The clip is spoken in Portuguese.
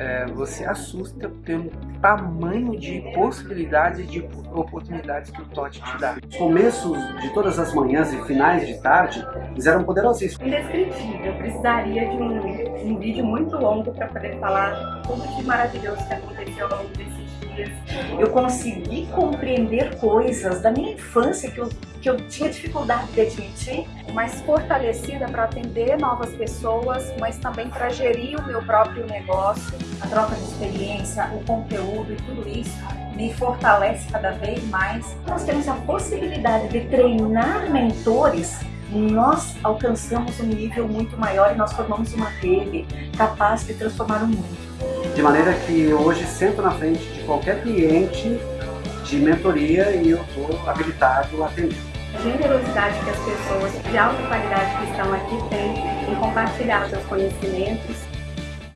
é, você assusta pelo tamanho de possibilidades e de oportunidades que o TOT te dá. Os começos de todas as manhãs e finais de tarde, eles eram poderosíssimos. Indescritível, eu precisaria de um, um vídeo muito longo para poder falar tudo de maravilhoso que aconteceu ao longo desses dias. Eu consegui compreender coisas da minha infância que eu, que eu tinha dificuldade de admitir. Mais fortalecida para atender novas pessoas, mas também para gerir o meu próprio negócio. A troca de experiência, o conteúdo e tudo isso me fortalece cada vez mais. Nós temos a possibilidade de treinar mentores nós alcançamos um nível muito maior e nós formamos uma rede capaz de transformar o mundo. De maneira que hoje sento na frente de qualquer cliente de mentoria e eu estou habilitado a atender. Generosidade que as pessoas de alta qualidade que estão aqui têm em compartilhar seus conhecimentos